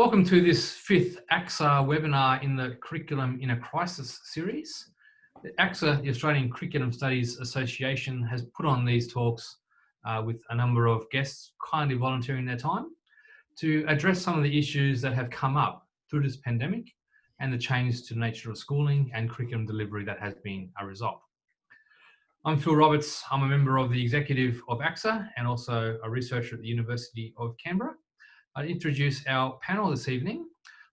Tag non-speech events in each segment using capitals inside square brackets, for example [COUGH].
Welcome to this fifth ACSA webinar in the Curriculum in a Crisis series. ACSA, the Australian Curriculum Studies Association, has put on these talks uh, with a number of guests kindly volunteering their time to address some of the issues that have come up through this pandemic and the changes to the nature of schooling and curriculum delivery that has been a result. I'm Phil Roberts. I'm a member of the executive of ACSA and also a researcher at the University of Canberra. I'll introduce our panel this evening.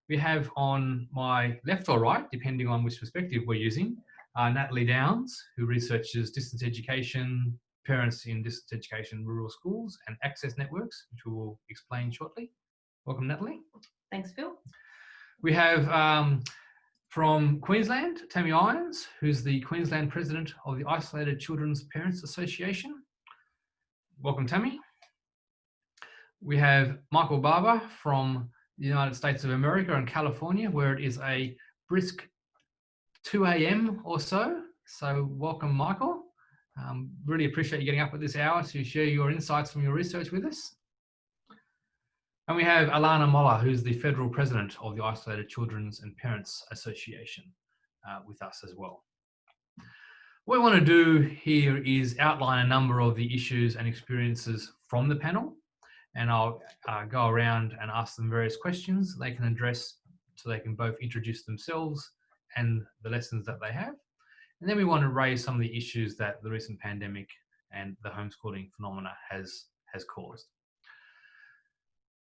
We have on my left or right, depending on which perspective we're using, uh, Natalie Downes, who researches distance education, parents in distance education rural schools and access networks, which we will explain shortly. Welcome, Natalie. Thanks, Phil. We have um, from Queensland, Tammy Irons, who's the Queensland President of the Isolated Children's Parents Association. Welcome, Tammy. We have Michael Barbour from the United States of America and California, where it is a brisk 2 a.m. or so. So welcome, Michael. Um, really appreciate you getting up at this hour to share your insights from your research with us. And we have Alana Moller, who's the federal president of the Isolated Children's and Parents Association uh, with us as well. What we want to do here is outline a number of the issues and experiences from the panel. And I'll uh, go around and ask them various questions they can address so they can both introduce themselves and the lessons that they have. And then we want to raise some of the issues that the recent pandemic and the homeschooling phenomena has, has caused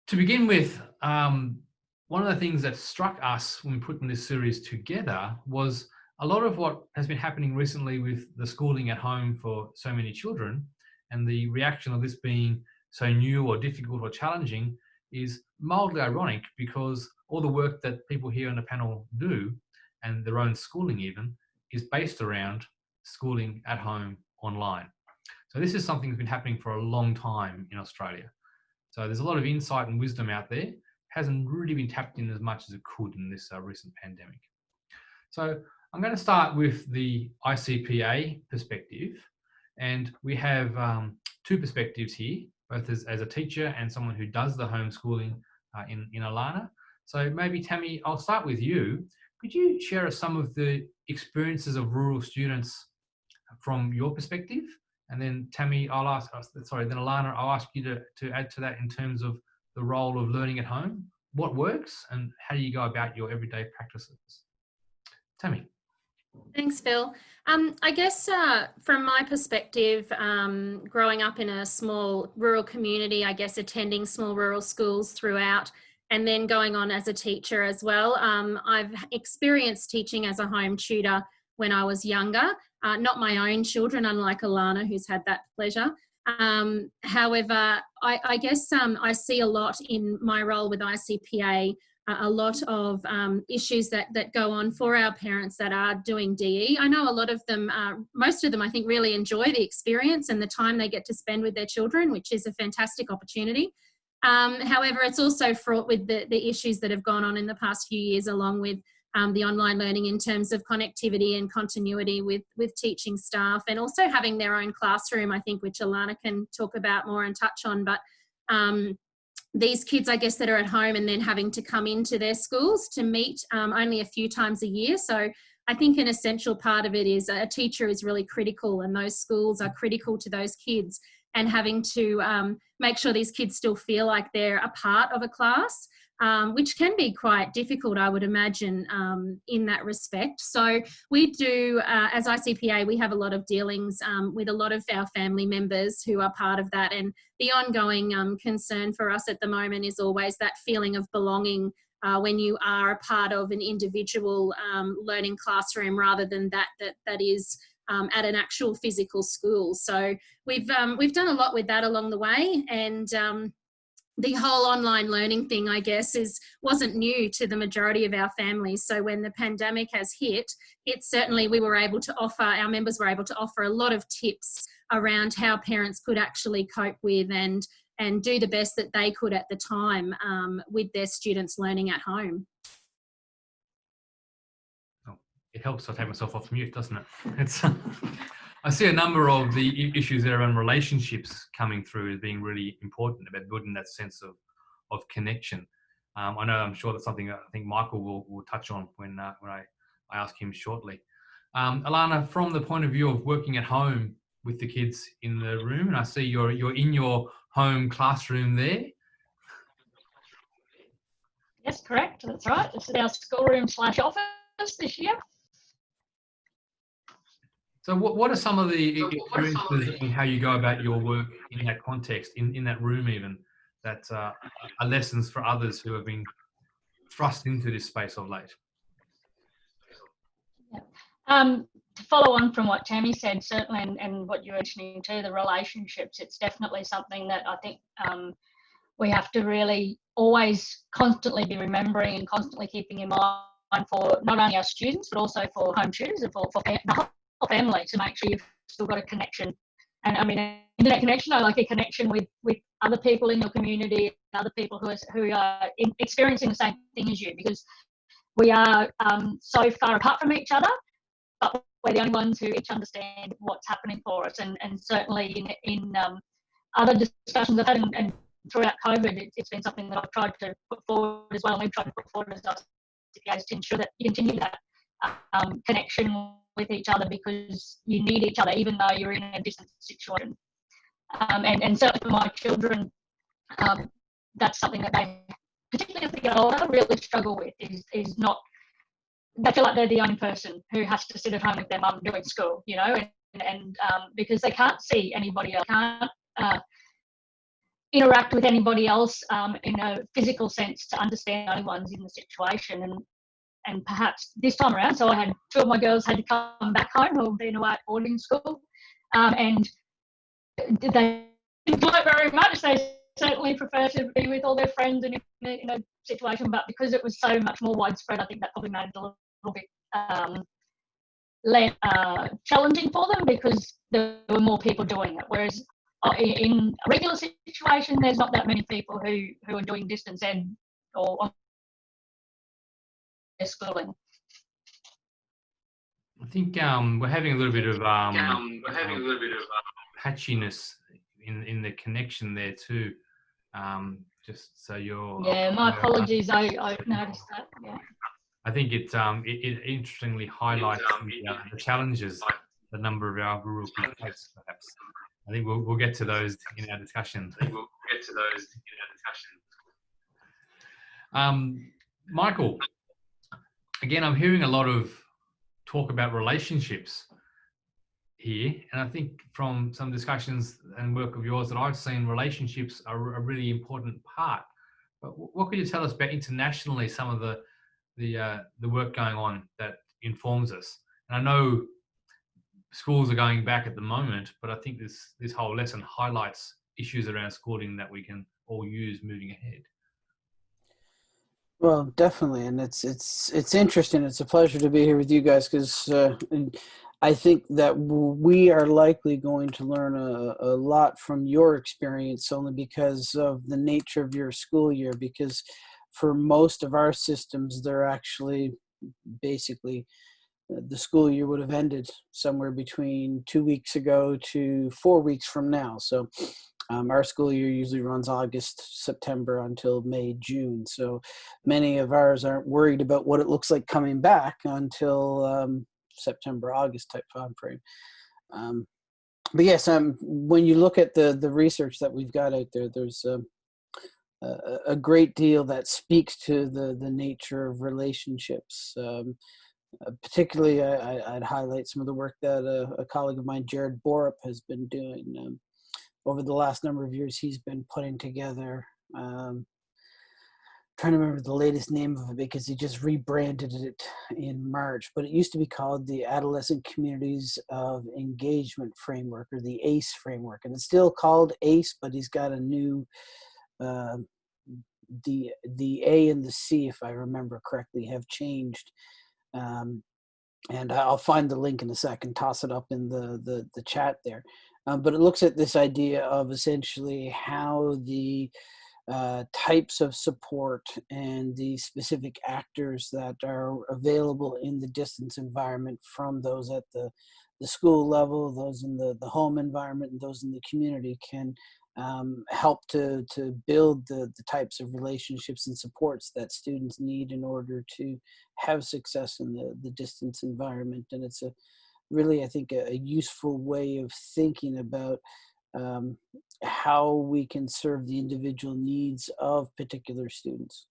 to begin with, um, one of the things that struck us when putting this series together was a lot of what has been happening recently with the schooling at home for so many children and the reaction of this being so new or difficult or challenging is mildly ironic because all the work that people here on the panel do and their own schooling even is based around schooling at home online. So this is something that's been happening for a long time in Australia. So there's a lot of insight and wisdom out there. Hasn't really been tapped in as much as it could in this uh, recent pandemic. So I'm going to start with the ICPA perspective. And we have um, two perspectives here, both as, as a teacher and someone who does the homeschooling uh, in, in Alana. So maybe Tammy, I'll start with you. Could you share some of the experiences of rural students from your perspective and then Tammy, I'll ask, uh, sorry, then Alana, I'll ask you to, to add to that in terms of the role of learning at home. What works and how do you go about your everyday practices? Tammy. Thanks, Phil. Um, I guess uh, from my perspective, um, growing up in a small rural community, I guess attending small rural schools throughout, and then going on as a teacher as well. Um, I've experienced teaching as a home tutor when I was younger, uh, not my own children, unlike Alana, who's had that pleasure. Um, however, I, I guess um, I see a lot in my role with ICPA, a lot of um, issues that, that go on for our parents that are doing DE. I know a lot of them, uh, most of them I think really enjoy the experience and the time they get to spend with their children, which is a fantastic opportunity. Um, however, it's also fraught with the, the issues that have gone on in the past few years along with um, the online learning in terms of connectivity and continuity with, with teaching staff and also having their own classroom, I think, which Alana can talk about more and touch on. But um, these kids, I guess, that are at home and then having to come into their schools to meet um, only a few times a year. So I think an essential part of it is a teacher is really critical and those schools are critical to those kids and having to um, make sure these kids still feel like they're a part of a class um, which can be quite difficult, I would imagine, um, in that respect. So we do, uh, as ICPA, we have a lot of dealings um, with a lot of our family members who are part of that. And the ongoing um, concern for us at the moment is always that feeling of belonging uh, when you are a part of an individual um, learning classroom rather than that that, that is um, at an actual physical school. So we've we've done a lot with that along the way, and the whole online learning thing, I guess, is wasn't new to the majority of our families. So when the pandemic has hit, it certainly we were able to offer, our members were able to offer a lot of tips around how parents could actually cope with and and do the best that they could at the time um, with their students learning at home. Oh, it helps to take myself off mute, doesn't it? [LAUGHS] It's I see a number of the issues there around relationships coming through as being really important about building that sense of, of connection. Um, I know I'm sure that's something I think Michael will, will touch on when, uh, when I, I ask him shortly. Um, Alana, from the point of view of working at home with the kids in the room, and I see you're, you're in your home classroom there. Yes, correct. That's right. This is our schoolroom slash office this year. So what, what are some of the experiences in how you go about your work in that context, in, in that room even, that uh, are lessons for others who have been thrust into this space of late? Yeah. Um, to follow on from what Tammy said, certainly, and, and what you're mentioning too, the relationships, it's definitely something that I think um, we have to really always constantly be remembering and constantly keeping in mind for not only our students, but also for home tutors and for, for the whole family to make sure you've still got a connection. And I mean, internet connection, I like a connection with, with other people in your community, other people who are, who are in, experiencing the same thing as you, because we are um, so far apart from each other, but we're the only ones who each understand what's happening for us. And, and certainly in, in um, other discussions I've had and, and throughout COVID, it, has been something that I've tried to put forward as well. And we've tried to put forward as CPAs to ensure that you continue that um, connection with each other because you need each other, even though you're in a distant situation. Um, and, and certainly for my children, um, that's something that they, particularly as they get older, really struggle with is, is not, they feel like they're the only person who has to sit at home with their mum doing school, you know, and, and um, because they can't see anybody else, can't uh, interact with anybody else um, in a physical sense to understand anyone's in the situation. And and perhaps this time around, so I had two of my girls had to come back home who have been away at boarding school, um, and they enjoy it very much. They certainly prefer to be with all their friends and in a, in a situation, but because it was so much more widespread, I think that probably made it a little, bit um, less uh, challenging for them because there were more people doing it. Whereas uh, in a regular situation, there's not that many people who, who are doing distance ed or schooling. I think um, we're having a little bit of um, um, we're having a little bit of uh, patchiness in in the connection there too. Um, just so you're. Yeah, my apologies. I, I noticed that. Yeah. I think it um it, it interestingly highlights um, the, uh, the challenges the number of our rural people face. Perhaps I think we'll we'll get to those in our discussion. I think we'll get to those in our discussion. Um, Michael, again, I'm hearing a lot of talk about relationships here. And I think from some discussions and work of yours that I've seen, relationships are a really important part. But what could you tell us about internationally, some of the the uh, the work going on that informs us? And I know schools are going back at the moment, but I think this this whole lesson highlights issues around schooling that we can all use moving ahead. Well, definitely, and it's it's it's interesting. It's a pleasure to be here with you guys because uh, I think that we are likely going to learn a, a lot from your experience, only because of the nature of your school year. Because for most of our systems, they're actually basically uh, the school year would have ended somewhere between two weeks ago to four weeks from now. So um, our school year usually runs August, September until May, June. So many of ours aren't worried about what it looks like coming back until um, September, August type time frame. Um, but yes, um, when you look at the the research that we've got out there, there's um, a, a great deal that speaks to the the nature of relationships. Um, uh, particularly, I, would highlight some of the work that a, a, colleague of mine, Jared Borup, has been doing. Um, over the last number of years he's been putting together um, trying to remember the latest name of it because he just rebranded it in March, but it used to be called the Adolescent Communities of Engagement Framework or the ACE framework. And it's still called ACE, but he's got a new, uh, the, the A and the C, if I remember correctly, have changed. Um, and I'll find the link in a second, toss it up in the, the, the chat there. Um, but it looks at this idea of essentially how the uh, types of support and the specific actors that are available in the distance environment from those at the, the school level, those in the, the home environment, and those in the community can um, help to to build the the types of relationships and supports that students need in order to have success in the the distance environment. And it's a really, I think, a, a useful way of thinking about um, how we can serve the individual needs of particular students.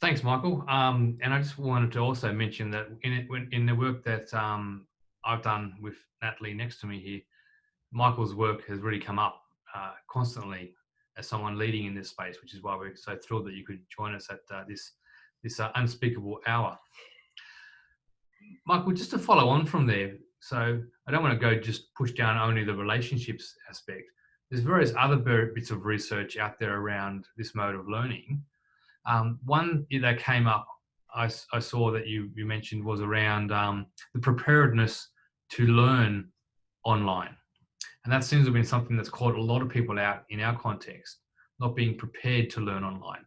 Thanks, Michael. Um, and I just wanted to also mention that in it, when, in the work that um, I've done with Natalie next to me here, Michael's work has really come up uh, constantly as someone leading in this space, which is why we're so thrilled that you could join us at uh, this this uh, unspeakable hour. Michael, just to follow on from there, so I don't want to go just push down only the relationships aspect. There's various other bits of research out there around this mode of learning. Um, one that came up, I, I, saw that you, you mentioned was around um, the preparedness to learn online. And that seems to have been something that's caught a lot of people out in our context, not being prepared to learn online.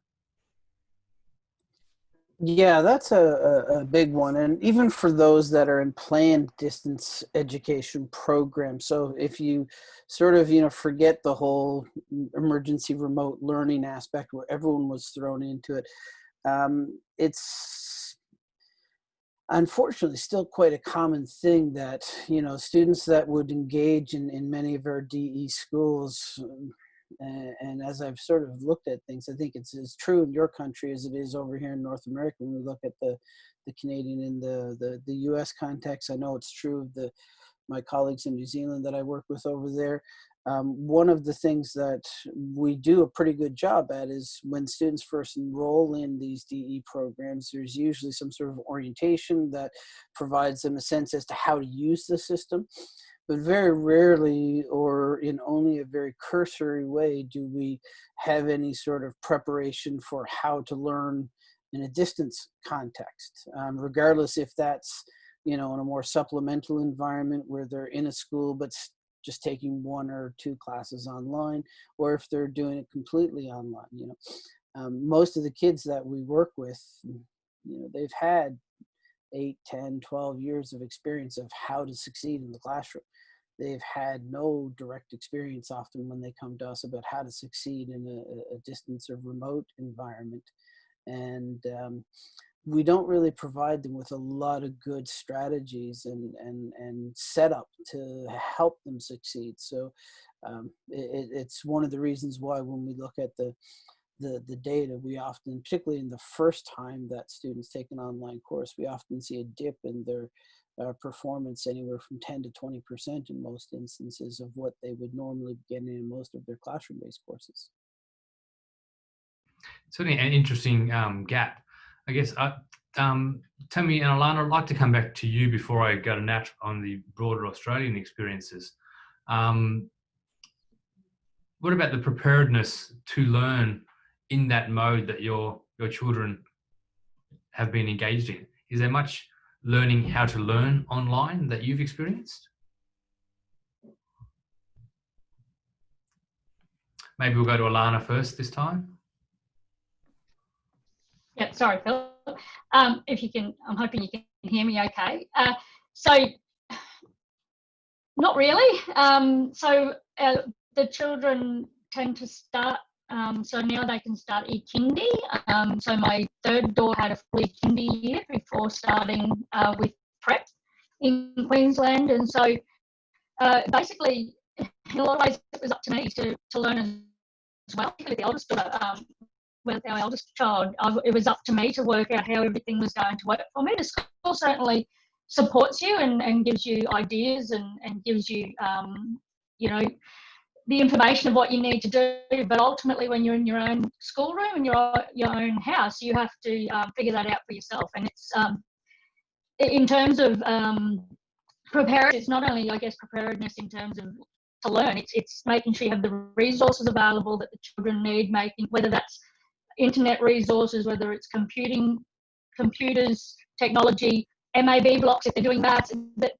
Yeah, that's a, a, big one. And even for those that are in planned distance education programs. So if you sort of, you know, forget the whole emergency remote learning aspect where everyone was thrown into it, um, it's unfortunately still quite a common thing that, you know, students that would engage in, in many of our DE schools and, and, as I've sort of looked at things, I think it's as true in your country as it is over here in North America. When we look at the, the Canadian and the, the, the U.S. context, I know it's true of the my colleagues in New Zealand that I work with over there. Um, one of the things that we do a pretty good job at is when students first enroll in these DE programs, there's usually some sort of orientation that provides them a sense as to how to use the system but very rarely or in only a very cursory way do we have any sort of preparation for how to learn in a distance context, um, regardless if that's, you know, in a more supplemental environment where they're in a school but just taking one or two classes online, or if they're doing it completely online, you know. Um, most of the kids that we work with, you know, they've had 8, 10, 12 years of experience of how to succeed in the classroom they've had no direct experience often when they come to us about how to succeed in a, a distance or remote environment. And um, we don't really provide them with a lot of good strategies and, and, and setup to help them succeed. So um, it, it's one of the reasons why when we look at the, the, the data, we often, particularly in the first time that students take an online course, we often see a dip in their uh, performance anywhere from 10 to 20 percent in most instances of what they would normally be getting in most of their classroom-based courses. Certainly an interesting um, gap. I guess, uh, um, Tammy and Alana, I'd like to come back to you before I go to Nat on the broader Australian experiences. Um, what about the preparedness to learn in that mode that your your children have been engaged in? Is there much learning how to learn online that you've experienced? Maybe we'll go to Alana first this time. Yeah, sorry, Phil. Um, if you can, I'm hoping you can hear me okay. Uh, so, not really. Um, so, uh, the children tend to start um, so now they can start e-kindy. Um, so my third daughter had a fully kindy year before starting uh, with prep in Queensland. And so uh, basically, [LAUGHS] in a lot of ways, it was up to me to, to learn as well, particularly the oldest daughter. Um, with our eldest child, I, it was up to me to work out how everything was going to work for me. The school certainly supports you and, and gives you ideas and, and gives you, um, you know, the information of what you need to do, but ultimately, when you're in your own schoolroom and your your own house, you have to um, figure that out for yourself. And it's um, in terms of um, preparedness. It's not only, I guess, preparedness in terms of to learn. It's it's making sure you have the resources available that the children need. Making whether that's internet resources, whether it's computing, computers, technology, MAB blocks if they're doing that.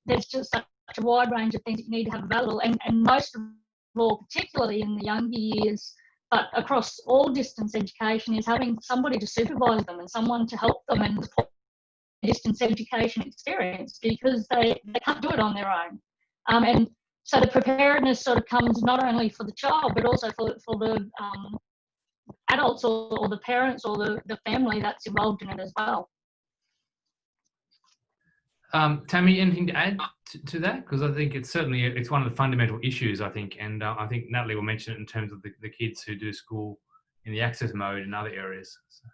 There's just such a wide range of things that you need to have available, and and most more particularly in the younger years, but across all distance education, is having somebody to supervise them and someone to help them and support distance education experience because they, they can't do it on their own. Um, and so the preparedness sort of comes not only for the child, but also for, for the um, adults or, or the parents or the, the family that's involved in it as well. Um, Tammy, anything to add to, to that? Because I think it's certainly it's one of the fundamental issues. I think, and uh, I think Natalie will mention it in terms of the, the kids who do school in the access mode in other areas. So.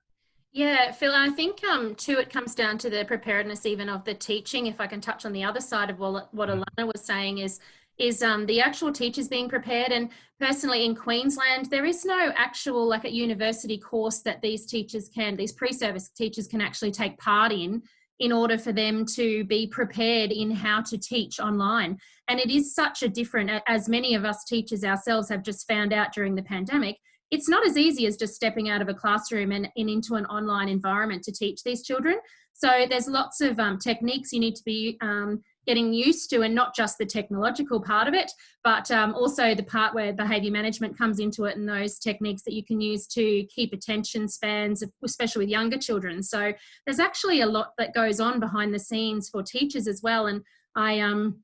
Yeah, Phil, I think um, too it comes down to the preparedness even of the teaching. If I can touch on the other side of what, what Mm. Alana was saying is is um, the actual teachers being prepared. And personally in Queensland, there is no actual like a university course that these teachers can, these pre-service teachers can actually take part in in order for them to be prepared in how to teach online. And it is such a different, as many of us teachers ourselves have just found out during the pandemic, it's not as easy as just stepping out of a classroom and, and into an online environment to teach these children. So there's lots of um, techniques you need to be um, getting used to and not just the technological part of it, but um, also the part where behaviour management comes into it and those techniques that you can use to keep attention spans, especially with younger children. So there's actually a lot that goes on behind the scenes for teachers as well. And I, um,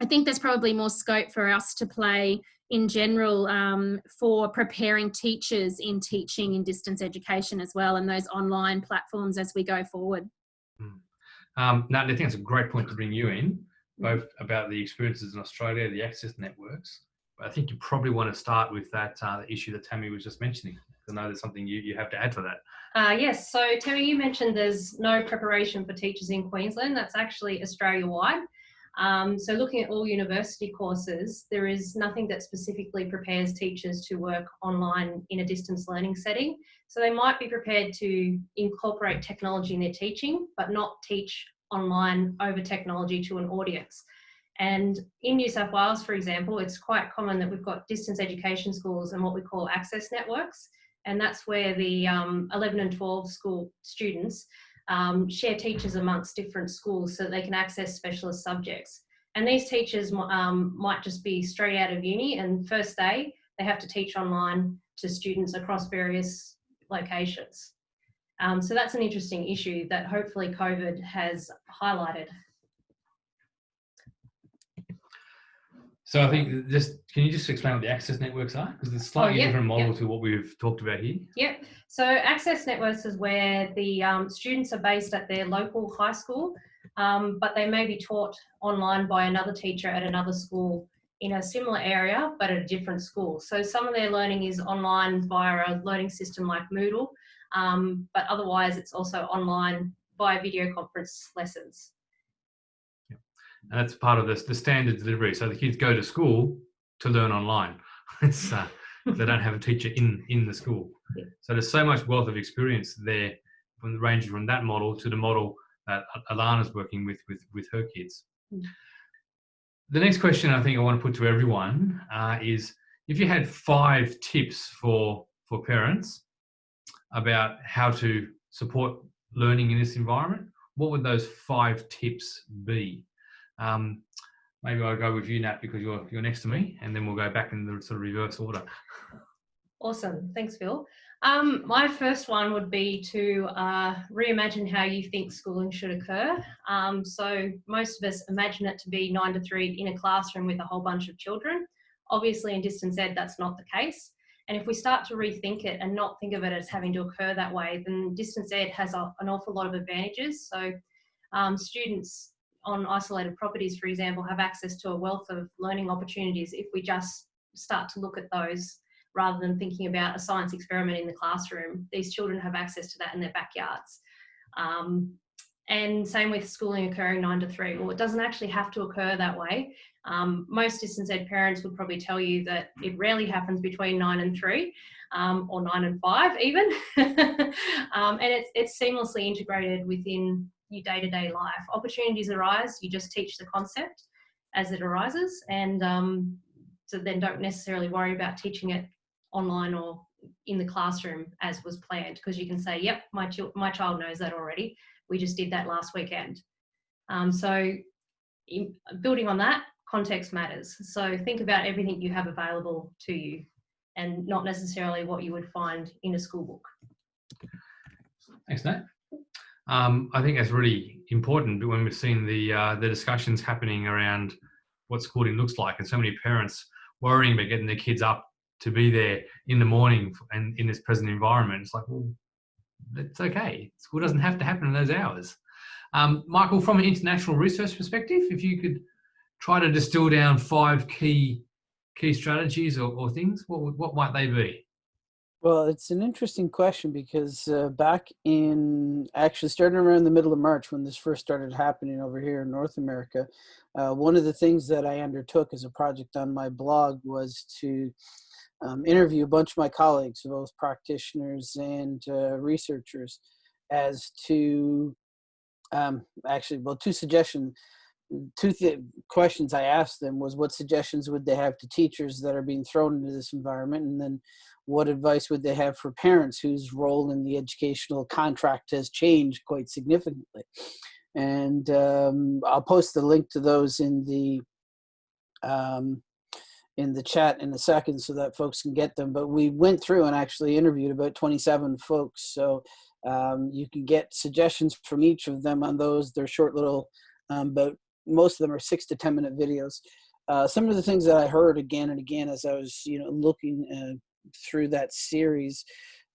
I think there's probably more scope for us to play in general um, for preparing teachers in teaching in distance education as well and those online platforms as we go forward. Um, I think it's a great point to bring you in, both about the experiences in Australia, the access networks. But I think you probably want to start with that uh, issue that Tammy was just mentioning. I know there's something you, you have to add to that. Uh, yes, so Tammy, you mentioned there's no preparation for teachers in Queensland. That's actually Australia-wide. Um, so looking at all university courses, there is nothing that specifically prepares teachers to work online in a distance learning setting. So they might be prepared to incorporate technology in their teaching, but not teach online over technology to an audience. And in New South Wales, for example, it's quite common that we've got distance education schools and what we call access networks. And that's where the um, 11 and 12 school students um, share teachers amongst different schools so they can access specialist subjects. And these teachers um, might just be straight out of uni and first day they have to teach online to students across various locations. Um, so that's an interesting issue that hopefully COVID has highlighted. So I think just, can you just explain what the access networks are? Because it's a slightly yeah, different model yeah. to what we've talked about here. Yep. So access networks is where the um, students are based at their local high school, um, but they may be taught online by another teacher at another school in a similar area, but at a different school. So some of their learning is online via a learning system like Moodle, um, but otherwise it's also online via video conference lessons. And that's part of this, the standard delivery. So the kids go to school to learn online. [LAUGHS] it's, uh, they don't have a teacher in, in the school. Yeah. So there's so much wealth of experience there from ranging from that model to the model that Alana's working with, with, with her kids. Mm. The next question I think I want to put to everyone uh, is if you had five tips for, for parents about how to support learning in this environment, what would those five tips be? Um, maybe I'll go with you, Nat, because you're you're next to me, and then we'll go back in the sort of reverse order. Awesome. Thanks, Phil. Um, my first one would be to uh, reimagine how you think schooling should occur. Um, so most of us imagine it to be nine to three in a classroom with a whole bunch of children. Obviously in distance ed, that's not the case. And if we start to rethink it and not think of it as having to occur that way, then distance ed has a, an awful lot of advantages. So um, students on isolated properties, for example, have access to a wealth of learning opportunities if we just start to look at those rather than thinking about a science experiment in the classroom. These children have access to that in their backyards. Um, and same with schooling occurring nine to three. Well, it doesn't actually have to occur that way. Um, most distance ed parents would probably tell you that it rarely happens between nine and three, um, or nine and five even. [LAUGHS] um, and it's, it's seamlessly integrated within your day-to-day -day life. Opportunities arise, you just teach the concept as it arises. And um, so then don't necessarily worry about teaching it online or in the classroom as was planned because you can say, yep, my, ch my child knows that already. We just did that last weekend. Um, so in, building on that, context matters. So think about everything you have available to you and not necessarily what you would find in a school book. Thanks, Nat. Um, I think that's really important when we've seen the uh, the discussions happening around what schooling looks like, and so many parents worrying about getting their kids up to be there in the morning and in this present environment. It's like, well, it's okay. School doesn't have to happen in those hours. Um, Michael, from an international research perspective, if you could try to distill down five key key strategies or, or things, what what might they be? Well, it's an interesting question because uh, back in actually starting around the middle of March when this first started happening over here in North America, uh, one of the things that I undertook as a project on my blog was to um, interview a bunch of my colleagues, both practitioners and uh, researchers, as to um, actually, well, two suggestions two th- questions I asked them was what suggestions would they have to teachers that are being thrown into this environment, and then what advice would they have for parents whose role in the educational contract has changed quite significantly. And um, I'll post the link to those in the um, in the chat in a second so that folks can get them. But we went through and actually interviewed about 27 folks, so um, you can get suggestions from each of them on those. They're short little um, about most of them are six to 10 minute videos. Uh, some of the things that I heard again and again as I was, you know, looking uh, through that series,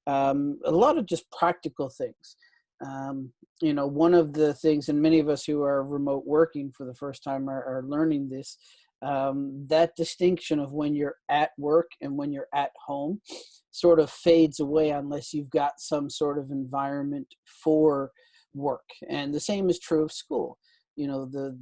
um, a lot of just practical things. Um, you know, one of the things, and many of us who are remote working for the first time are, are learning this, um, that distinction of when you're at work and when you're at home sort of fades away unless you've got some sort of environment for work. And the same is true of school you know the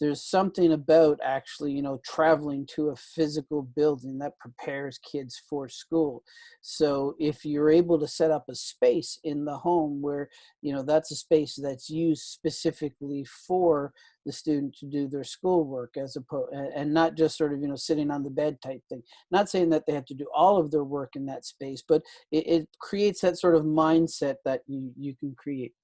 there's something about actually you know traveling to a physical building that prepares kids for school. So if you're able to set up a space in the home where you know that's a space that's used specifically for the student to do their schoolwork as opposed and not just sort of you know sitting on the bed type thing. Not saying that they have to do all of their work in that space but it, it creates that sort of mindset that you you can create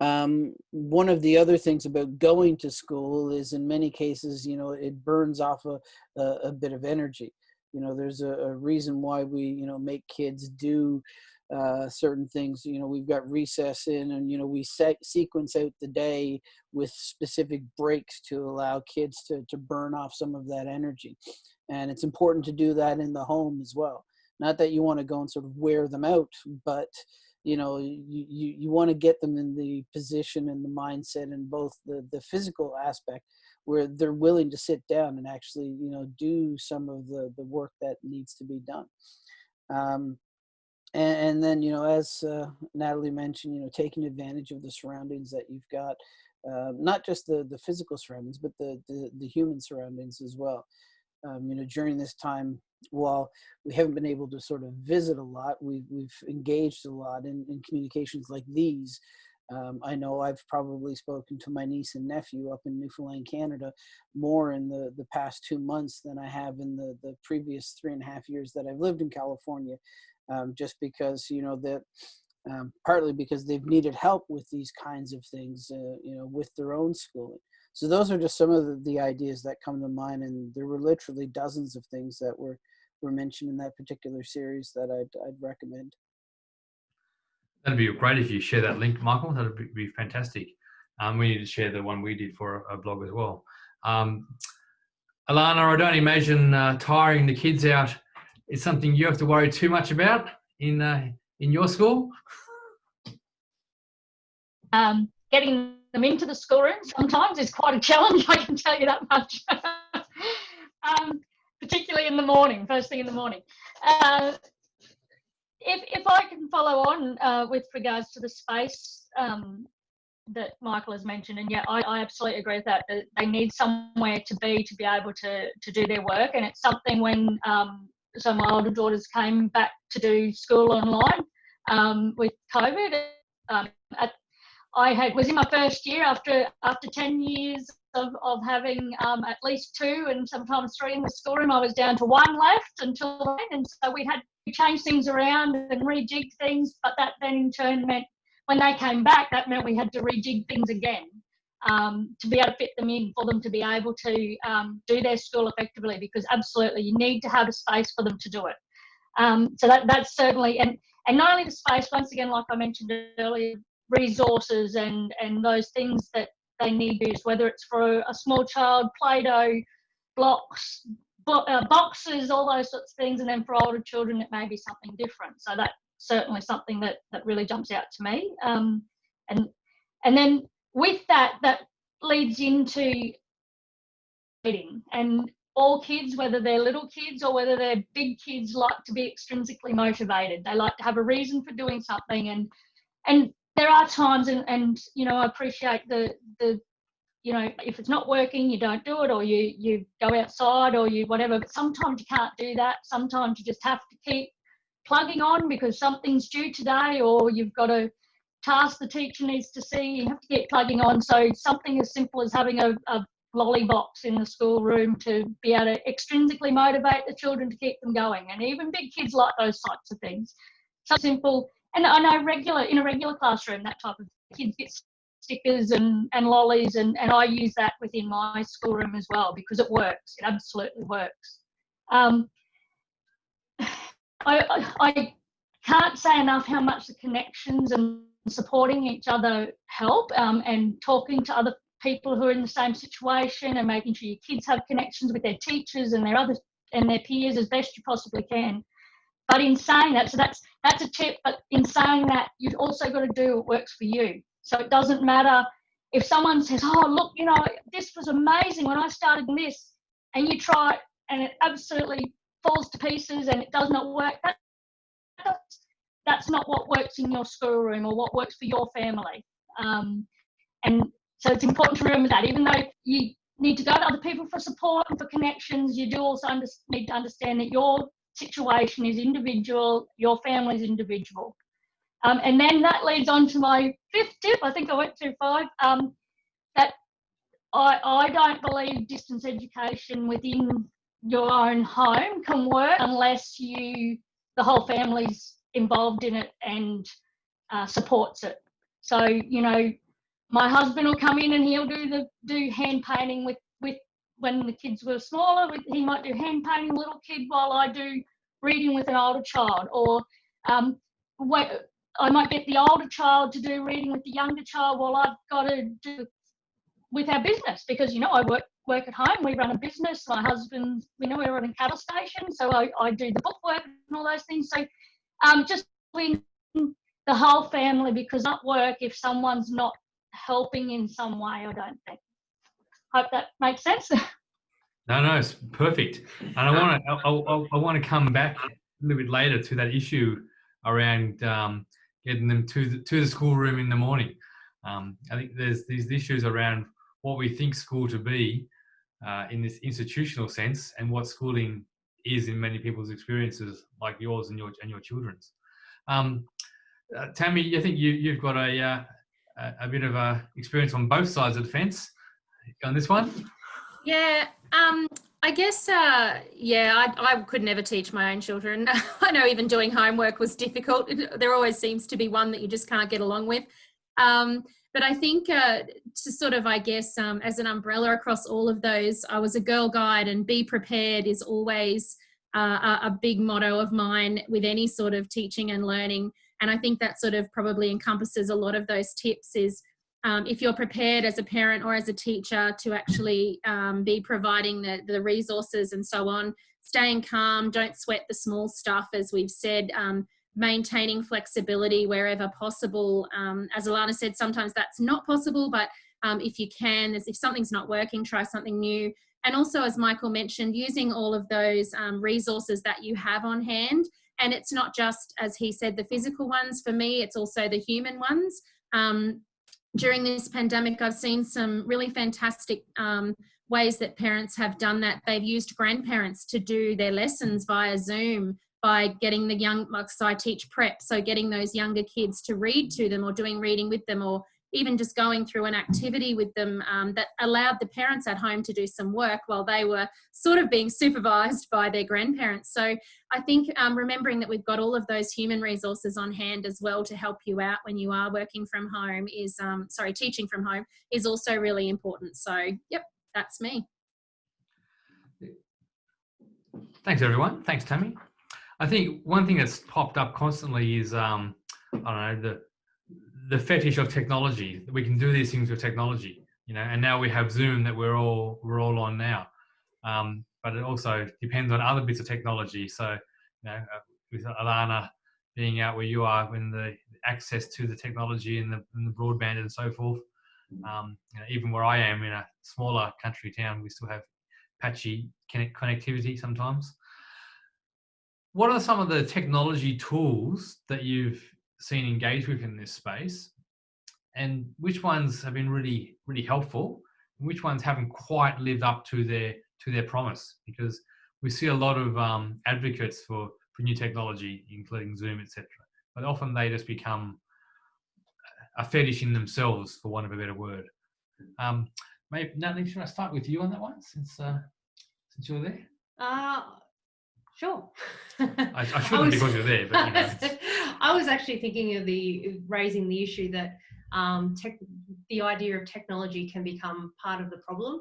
um, one of the other things about going to school is in many cases, you know, it burns off a, a, a bit of energy. You know, there's a, a, reason why we, you know, make kids do uh, certain things. You know, we've got recess in and, you know, we set, sequence out the day with specific breaks to allow kids to, to burn off some of that energy. And it's important to do that in the home as well. Not that you want to go and sort of wear them out, but you know you you, you want to get them in the position and the mindset and both the the physical aspect where they're willing to sit down and actually you know do some of the the work that needs to be done. Um, and, and, then you know as uh, natalie mentioned you know taking advantage of the surroundings that you've got uh, not just the the physical surroundings but the, the the human surroundings as well. Um, you know during this time while we haven't been able to sort of visit a lot, we've, we've engaged a lot in, in communications like these. Um, I know I've probably spoken to my niece and nephew up in Newfoundland, Canada, more in the, the past two months than I have in the, the previous three and a half years that I've lived in California, um, just because, you know, that um, partly because they've needed help with these kinds of things, uh, you know, with their own schooling. So those are just some of the, the, ideas that come to mind, and there were literally dozens of things that were were mentioned in that particular series that I'd, I'd recommend. That'd be great if you share that link, Michael. That'd be, be fantastic. Um, we need to share the one we did for a, a blog as well. Um, Alana, I don't imagine uh, tiring the kids out is something you have to worry too much about in uh, in your school. Um, getting them into the schoolroom sometimes is quite a challenge. I can tell you that much. [LAUGHS] um, particularly in the morning, first thing in the morning. Uh, if, if I can follow on uh, with regards to the space um, that Michael has mentioned, and yeah, I, I absolutely agree with that, that. They need somewhere to be to be able to to do their work, and it's something when um, so my older daughters came back to do school online um, with COVID. Um, at, I had was in my first year after after ten years of, of having um, at least two and sometimes three in the schoolroom. I was down to one left until then, and so we had to change things around and rejig things. But that then in turn meant when they came back, that meant we had to rejig things again um, to be able to fit them in for them to be able to um, do their school effectively. Because absolutely, you need to have a space for them to do it. Um, so that that's certainly and and not only the space. Once again, like I mentioned earlier, resources and and those things that they need use, whether it's for a small child, Play-Doh, blocks, bo- uh, boxes, all those sorts of things. And then for older children, it may be something different. So that's certainly something that that really jumps out to me. Um, and and then with that, that leads into reading and all kids, whether they're little kids or whether they're big kids, like to be extrinsically motivated. They like to have a reason for doing something, and and there are times, and and you know, I appreciate the the you know, if it's not working, you don't do it, or you you go outside, or you whatever. But sometimes you can't do that. Sometimes you just have to keep plugging on because something's due today, or you've got a task the teacher needs to see. You have to keep plugging on. So something as simple as having a, a lolly box in the schoolroom to be able to extrinsically motivate the children to keep them going. And even big kids like those types of things. So simple. And I know regular in a regular classroom, that type of kids get stickers and, and lollies and, and I use that within my schoolroom as well because it works. It absolutely works. Um, [SIGHS] I, I, can't say enough how much the connections and supporting each other help um, and talking to other people who are in the same situation and making sure your kids have connections with their teachers and their other and their peers as best you possibly can. But in saying that, so that's that's a tip. But in saying that, you've also got to do what works for you. So it doesn't matter if someone says, "Oh, look, you know, this was amazing when I started this," and you try it and it absolutely falls to pieces and it does not work. That, that's, that's not what works in your schoolroom or what works for your family. Um, and so it's important to remember that even though you need to go to other people for support and for connections, you do also under, need to understand that your situation is individual, your family is individual. Um, and then that leads on to my fifth tip. I think I went through five. Um, that I, I don't believe distance education within your own home can work unless you the whole family's involved in it and uh, supports it. So you know, my husband will come in and he'll do the do hand painting with with when the kids were smaller. He might do hand painting little kid while I do reading with an older child, or um, I might get the older child to do reading with the younger child while I've got to do with our business because you know I work work at home. We run a business. My husband, we know we're running cattle station, so I, I do the book work and all those things. So um, just the whole family because not work if someone's not helping in some way. I don't think. Hope that makes sense. [LAUGHS] No, no, it's perfect. And I want to, I, I, want to come back a little bit later to that issue around um, getting them to the, to the schoolroom in the morning. Um, I think there's these issues around what we think school to be uh, in this institutional sense and what schooling is in many people's experiences, like yours and your and your children's. Um, uh, Tammy, I think you you've got a, uh, a bit of a experience on both sides of the fence on this one. Yeah, um, I guess, uh, yeah, I, I could never teach my own children. [LAUGHS] I know even doing homework was difficult. [LAUGHS] There always seems to be one that you just can't get along with. Um, but I think uh, to sort of, I guess, um, as an umbrella across all of those, I was a girl guide and be prepared is always uh, a, big motto of mine with any sort of teaching and learning. And I think that sort of probably encompasses a lot of those tips is um, if you're prepared as a parent or as a teacher to actually um, be providing the, the resources and so on, staying calm, don't sweat the small stuff, as we've said, um, maintaining flexibility wherever possible. Um, as Alana said, sometimes that's not possible, but um, if you can, if something's not working, try something new. And also, as Michael mentioned, using all of those um, resources that you have on hand. And it's not just, as he said, the physical ones. For me, it's also the human ones. Um, during this pandemic, I've seen some really fantastic um, ways that parents have done that. They've used grandparents to do their lessons via Zoom by getting the young, so I teach prep, so getting those younger kids to read to them or doing reading with them or even just going through an activity with them um, that allowed the parents at home to do some work while they were sort of being supervised by their grandparents. So I think um, remembering that we've got all of those human resources on hand as well to help you out when you are working from home is, um, sorry, teaching from home is also really important. So, yep, that's me. Thanks, everyone. Thanks, Tammy. I think one thing that's popped up constantly is, um, I don't know, the the fetish of technology. We can do these things with technology, you know, and now we have Zoom that we're all we're all on now. Um, but it also depends on other bits of technology. So, you know, uh, with Alana being out where you are, when the access to the technology and the, and the broadband and so forth, um, you know, even where I am in a smaller country town, we still have patchy connect- connectivity sometimes. What are some of the technology tools that you've seen engaged with in this space, and which ones have been really, really helpful, and which ones haven't quite lived up to their to their promise? Because we see a lot of um, advocates for for new technology, including Zoom, etc. But often they just become a fetish in themselves, for want of a better word. Um, maybe Natalie, should I start with you on that one, since uh, since you're there? Uh, sure. [LAUGHS] I, I shouldn't was- because you're there, but you know, [LAUGHS] [LAUGHS] I was actually thinking of the raising the issue that um, tech, the idea of technology can become part of the problem.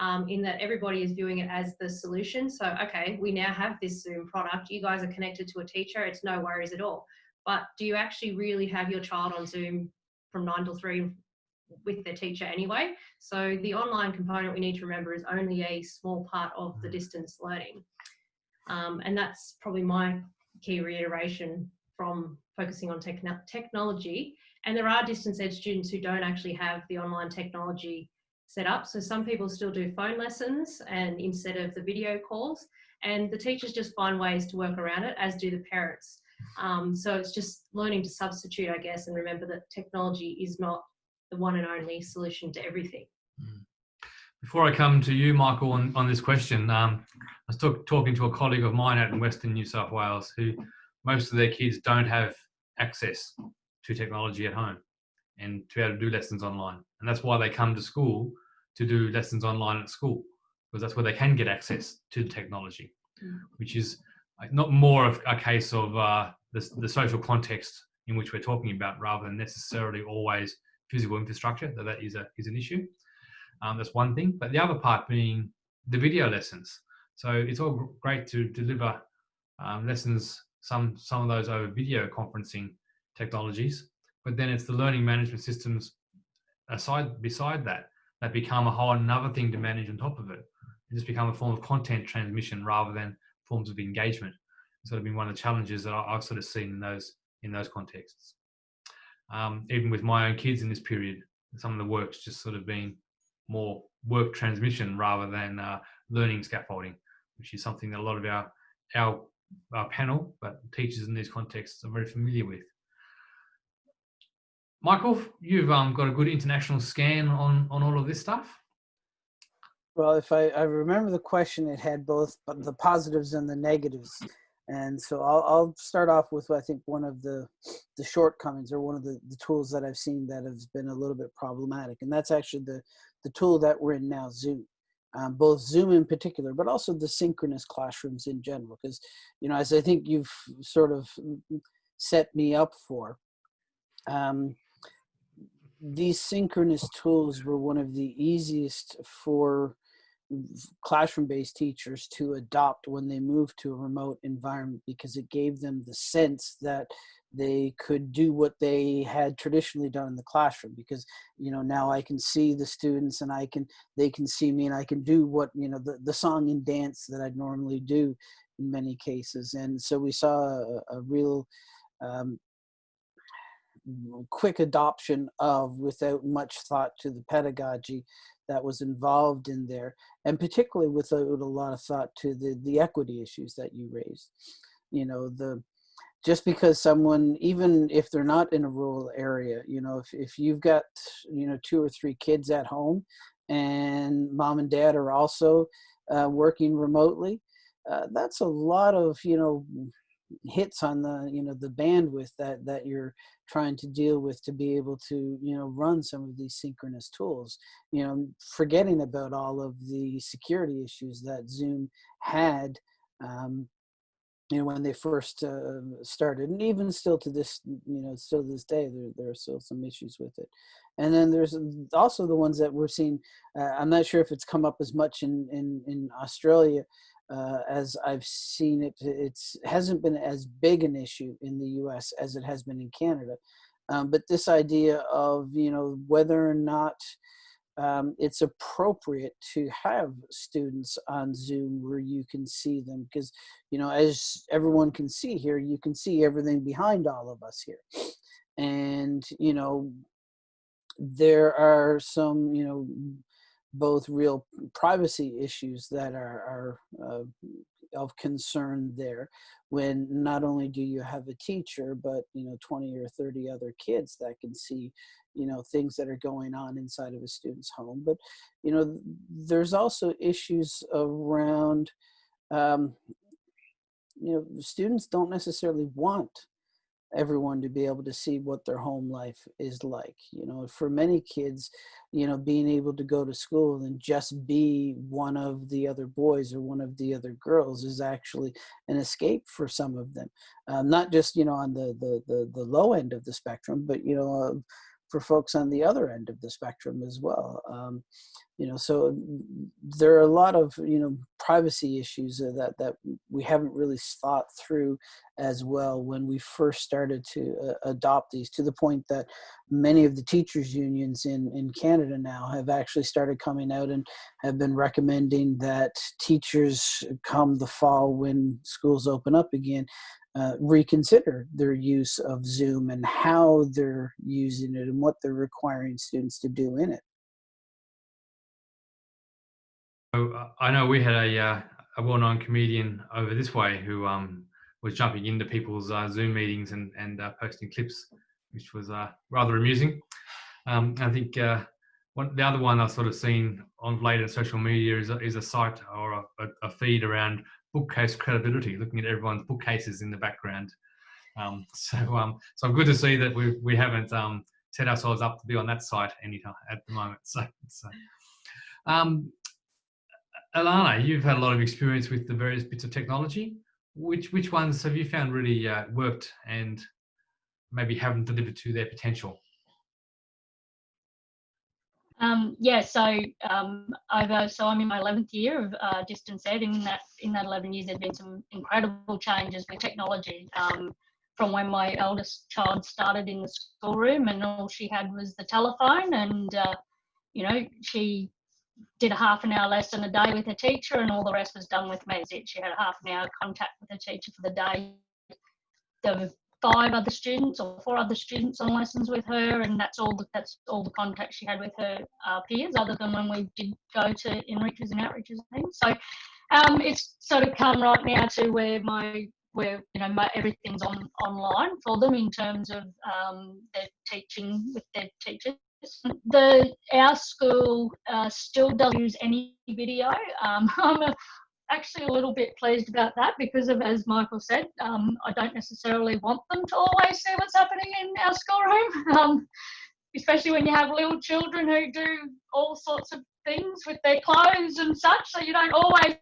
Um, in that everybody is viewing it as the solution. So, okay, we now have this Zoom product. You guys are connected to a teacher. It's no worries at all. But do you actually really have your child on Zoom from nine till three with their teacher anyway? So, the online component we need to remember is only a small part of the distance learning. Um, and that's probably my key reiteration from focusing on techno- technology. And there are distance ed students who don't actually have the online technology set up. So some people still do phone lessons and instead of the video calls, and the teachers just find ways to work around it, as do the parents. Um, so it's just learning to substitute, I guess, and remember that technology is not the one and only solution to everything. Before I come to you, Michael, on, on this question, um, I was talk, talking to a colleague of mine out in Western New South Wales who most of their kids don't have access to technology at home and to be able to do lessons online. And that's why they come to school to do lessons online at school, because that's where they can get access to the technology, Mm. which is not more of a case of uh, the, the social context in which we're talking about rather than necessarily always physical infrastructure, though that is, a, is an issue. Um, that's one thing. But the other part being the video lessons. So it's all great to deliver um, lessons, some some of those over video conferencing technologies, but then it's the learning management systems aside beside that that become a whole another thing to manage on top of it. It just become a form of content transmission rather than forms of engagement. It's sort of been one of the challenges that I've sort of seen in those in those contexts. Um, even with my own kids in this period, some of the work's just sort of been more work transmission rather than uh, learning scaffolding, which is something that a lot of our, our our panel, but teachers in these contexts are very familiar with. Michael, you've um, got a good international scan on on all of this stuff. Well, if I, I remember the question, it had both the positives and the negatives. And so I'll, I'll start off with I think one of the the shortcomings or one of the, the tools that I've seen that has been a little bit problematic. And that's actually the, the tool that we're in now, Zoom. Um, both Zoom in particular, but also the synchronous classrooms in general. Because, you know, as I think you've sort of set me up for, um, these synchronous tools were one of the easiest for classroom based teachers to adopt when they moved to a remote environment because it gave them the sense that they could do what they had traditionally done in the classroom because you know now i can see the students and i can they can see me and i can do what you know the, the song and dance that i'd normally do in many cases. And so we saw a, a real um, quick adoption of without much thought to the pedagogy that was involved in there and particularly without a lot of thought to the the equity issues that you raised. You know the just because someone even if they're not in a rural area you know if, if you've got you know two or three kids at home and mom and dad are also uh, working remotely uh, that's a lot of you know hits on the you know the bandwidth that that you're trying to deal with to be able to you know run some of these synchronous tools you know forgetting about all of the security issues that zoom had um, you know when they first uh, started and even still to this you know still this day there, there are still some issues with it. And then there's also the ones that we're seeing uh, i'm not sure if it's come up as much in in, in australia uh, as I've seen it, it hasn't been as big an issue in the U.S. as it has been in Canada. Um, but this idea of you know whether or not um, it's appropriate to have students on Zoom where you can see them because, you know, as everyone can see here, you can see everything behind all of us here. And, you know, there are some, you know, both real privacy issues that are, are uh, of concern there when not only do you have a teacher but you know 20 or 30 other kids that can see you know things that are going on inside of a student's home. But you know there's also issues around um, you know students don't necessarily want everyone to be able to see what their home life is like you know for many kids you know being able to go to school and just be one of the other boys or one of the other girls is actually an escape for some of them um, not just you know on the, the the the low end of the spectrum but you know uh, for folks on the other end of the spectrum as well. Um, you know, so there are a lot of you know privacy issues that that we haven't really thought through as well when we first started to uh, adopt these. To the point that many of the teachers unions in in Canada now have actually started coming out and have been recommending that teachers come the fall when schools open up again uh, reconsider their use of Zoom and how they're using it and what they're requiring students to do in it. Uh, I know we had a, uh, a well-known comedian over this way who um, was jumping into people's uh, Zoom meetings and, and uh, posting clips, which was uh, rather amusing. Um, I think one, the other one I've sort of seen on later social media is a, is a site or a, a feed around bookcase credibility, looking at everyone's bookcases in the background. Um, [LAUGHS] so, um, so good to see that we we haven't um, set ourselves up to be on that site anytime at the moment. [LAUGHS] So, so. Um, Alana, you've had a lot of experience with the various bits of technology. Which which ones have you found really uh, worked and maybe haven't delivered to their potential? Um, yeah, so um, over, so I'm in my 11th year of uh, distance ed. In that in that 11 years, there've been some incredible changes with technology. Um, from when my eldest child started in the schoolroom, and all she had was the telephone, and uh, you know she did a half an hour lesson a day with her teacher, and all the rest was done with me. She had a half an hour contact with her teacher for the day. The five other students or four other students on lessons with her, and that's all. The, that's all the contact she had with her uh, peers, other than when we did go to enriches and outreaches and things. So um, it's sort of come right now to where my where you know my, everything's on online for them in terms of um, their teaching with their teachers. The our school uh, still doesn't use any video. Um, [LAUGHS] I'm actually a little bit pleased about that because of, as Michael said, um, I don't necessarily want them to always see what's happening in our schoolroom, [LAUGHS] um, especially when you have little children who do all sorts of things with their clothes and such. So you don't always.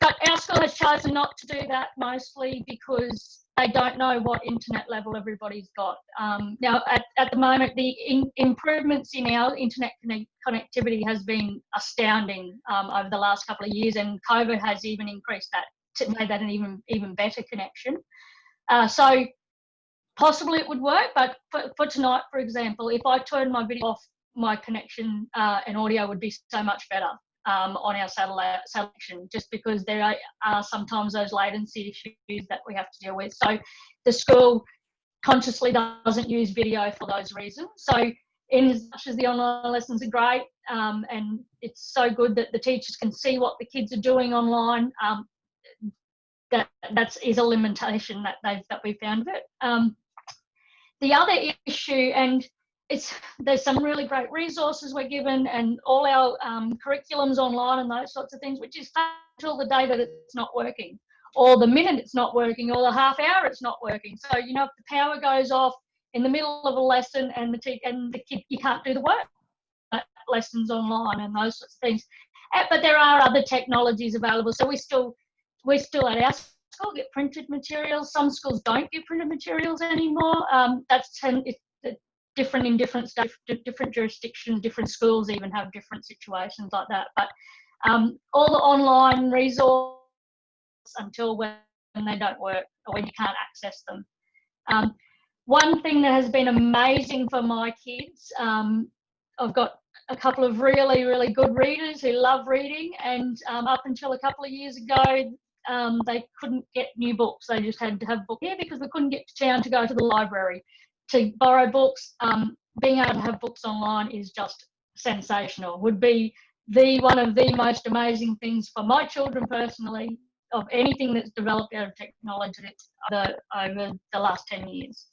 But our school has chosen not to do that mostly because they don't know what internet level everybody's got. Um, now, at, at the moment, the in, improvements in our internet connect, connectivity has been astounding um, over the last couple of years, and COVID has even increased that to make that an even even better connection. Uh, so possibly it would work, but for, for tonight, for example, if I turned my video off, my connection uh, and audio would be so much better um, on our satellite selection, just because there are, are, sometimes those latency issues that we have to deal with. So the school consciously doesn't use video for those reasons. So in as much as the online lessons are great um, and it's so good that the teachers can see what the kids are doing online, um, that that's is a limitation that they've that we found of it. Um, the other issue, and it's there's some really great resources we're given and all our um, curriculums online and those sorts of things, which is until the day that it's not working, or the minute it's not working, or the half hour it's not working. So you know if the power goes off in the middle of a lesson and the and the kid you can't do the work uh, lessons online and those sorts of things. Uh, but there are other technologies available, so we still we still at our school get printed materials. Some schools don't get printed materials anymore. Um, that's ten, it, different in different different jurisdictions, different schools even have different situations like that. But um, all the online resources until when they don't work or when you can't access them. Um, one thing that has been amazing for my kids, um, I've got a couple of really, really good readers who love reading. And um, up until a couple of years ago, um, they couldn't get new books. They just had to have a book here because they couldn't get to town to go to the library to borrow books. Um, being able to have books online is just sensational. Would be the one of the most amazing things for my children personally of anything that's developed out of technology the, over the last 10 years.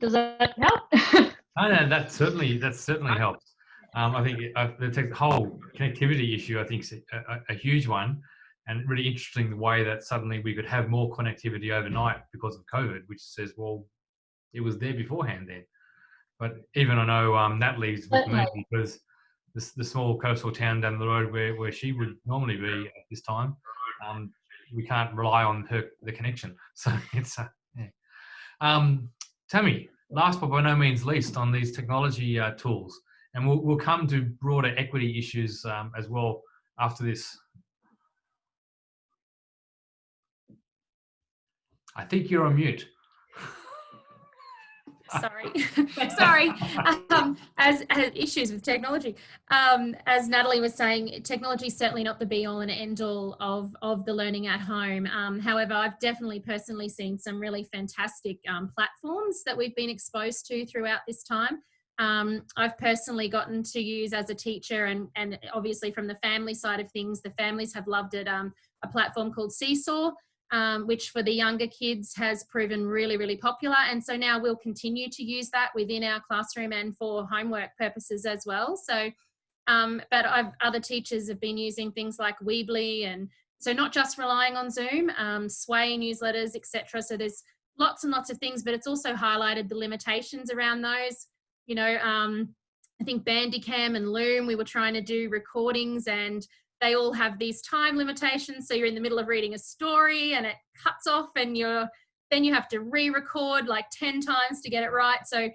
Does that help? [LAUGHS] I know that certainly that certainly helps. Um, I think uh, the tech, whole connectivity issue, I think, is a, a, a, huge one, and really interesting the way that suddenly we could have more connectivity overnight because of COVID, which says, well, it was there beforehand then. But even I know um, that leaves with me because the, the small coastal town down the road where, where she would normally be at this time, um, we can't rely on her the connection. [LAUGHS] So it's uh, yeah. Um, Tammy, last but by no means least on these technology uh, tools, and we'll, we'll come to broader equity issues um, as well after this. I think you're on mute sorry. [LAUGHS] Sorry. Um, as, as, issues with technology. Um, as natalie was saying technology is certainly not the be all and end all of of the learning at home. Um, however i've definitely personally seen some really fantastic um, platforms that we've been exposed to throughout this time. Um, I've personally gotten to use as a teacher and, and obviously from the family side of things, the families have loved it, um, a platform called Seesaw, um, which for the younger kids has proven really, really popular. And so now we'll continue to use that within our classroom and for homework purposes as well. So, um, but I've, other teachers have been using things like Weebly and so not just relying on Zoom, um, Sway newsletters, etc. So there's lots and lots of things, but it's also highlighted the limitations around those. You know, um, I think Bandicam and Loom, we were trying to do recordings and they all have these time limitations. So you're in the middle of reading a story and it cuts off and you're then you have to re-record like 10 times to get it right. So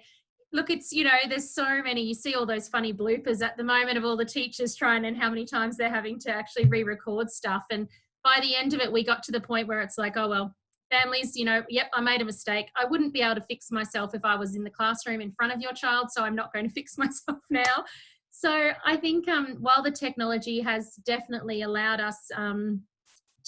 look, it's, you know, there's so many, you see all those funny bloopers at the moment of all the teachers trying and how many times they're having to actually re-record stuff. And by the end of it, we got to the point where it's like, oh, well, families, you know, yep, I made a mistake. I wouldn't be able to fix myself if I was in the classroom in front of your child. So I'm not going [LAUGHS] to fix myself now. So I think um, while the technology has definitely allowed us um,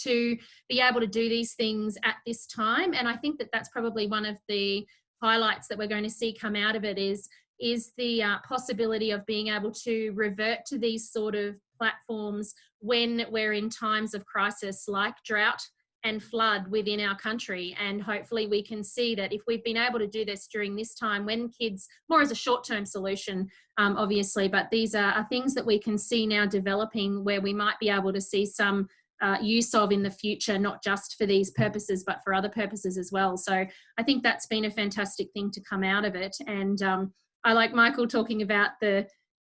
to be able to do these things at this time, and I think that that's probably one of the highlights that we're going to see come out of it is is the uh, possibility of being able to revert to these sort of platforms when we're in times of crisis like drought and flood within our country. And hopefully we can see that if we've been able to do this during this time when kids, more as a short-term solution, um, obviously, but these are, are, things that we can see now developing where we might be able to see some uh, use of in the future, not just for these purposes, but for other purposes as well. So I think that's been a fantastic thing to come out of it. And um, I like Michael talking about the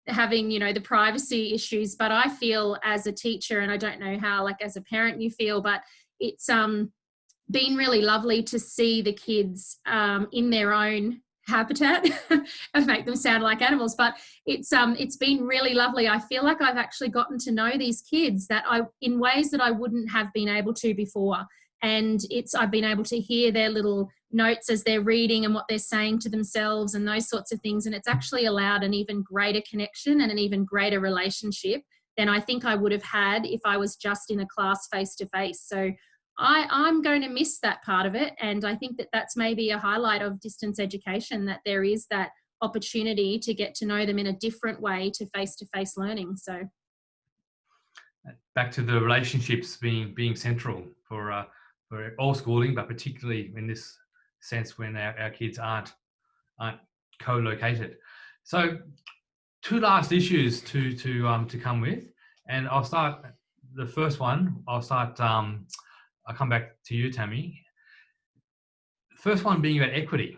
having you know the privacy issues but i feel as a teacher and i don't know how like as a parent you feel but it's um, been really lovely to see the kids um, in their own habitat [LAUGHS] and make them sound like animals but it's um it's been really lovely. I feel like i've actually gotten to know these kids that i in ways that i wouldn't have been able to before. And it's i've been able to hear their little notes as they're reading and what they're saying to themselves and those sorts of things and it's actually allowed an even greater connection and an even greater relationship than i think i would have had if i was just in a class face to face. So I, I'm going to miss that part of it. And I think that that's maybe a highlight of distance education, that there is that opportunity to get to know them in a different way to face-to-face -face learning. So back to the relationships being being central for uh, for all schooling, but particularly in this sense when our, our kids aren't aren't co-located. So two last issues to to um, to come with, and I'll start the first one. I'll start um, I'll come back to you, Tammy. First one being about equity.